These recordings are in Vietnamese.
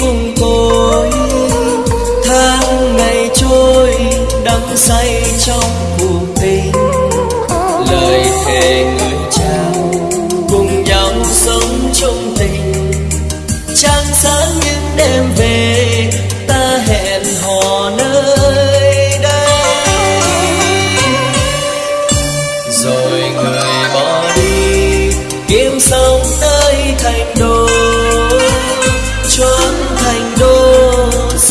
cùng tôi. Tháng ngày trôi, đắm say trong cuộc tình. Lời thề người trao cùng nhau sống chung tình. Trăng sáng những đêm về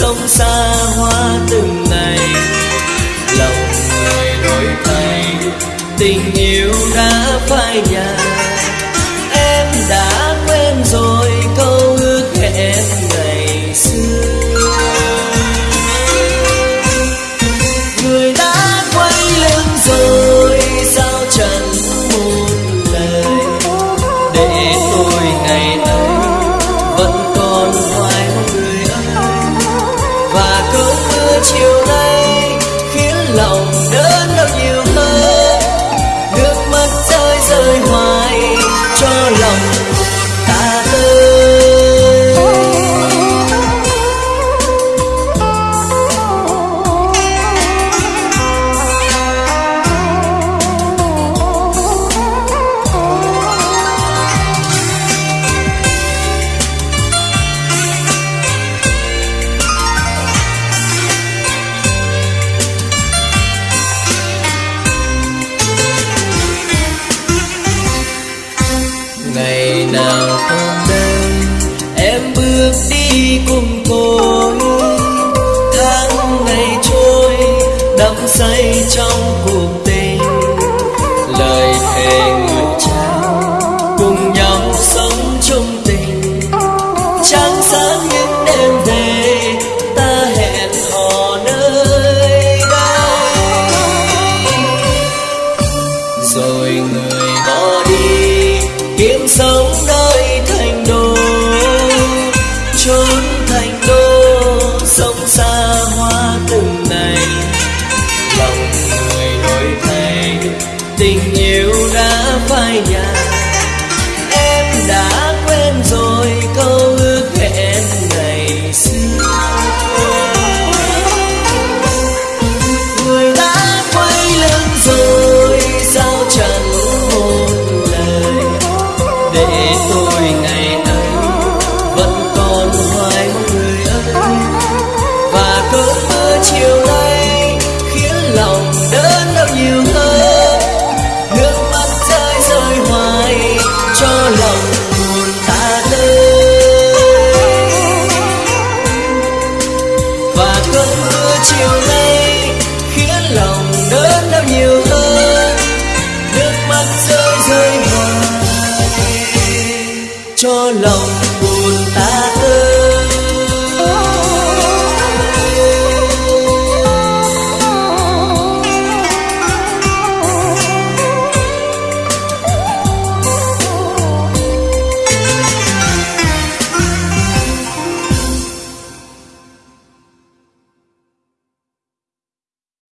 sông xa hoa từng ngày. Lòng người đổi thay tình yêu đã phai nhạt. Nào còn đây? Em bước đi cùng tôi tháng ngày trôi, đắm say trong cuộc tình. Kiếm sống tôi ngày ấy vẫn còn hoài người ơi. Và cơn mưa chiều nay khiến lòng đớn đau nhiều. Lòng buồn ta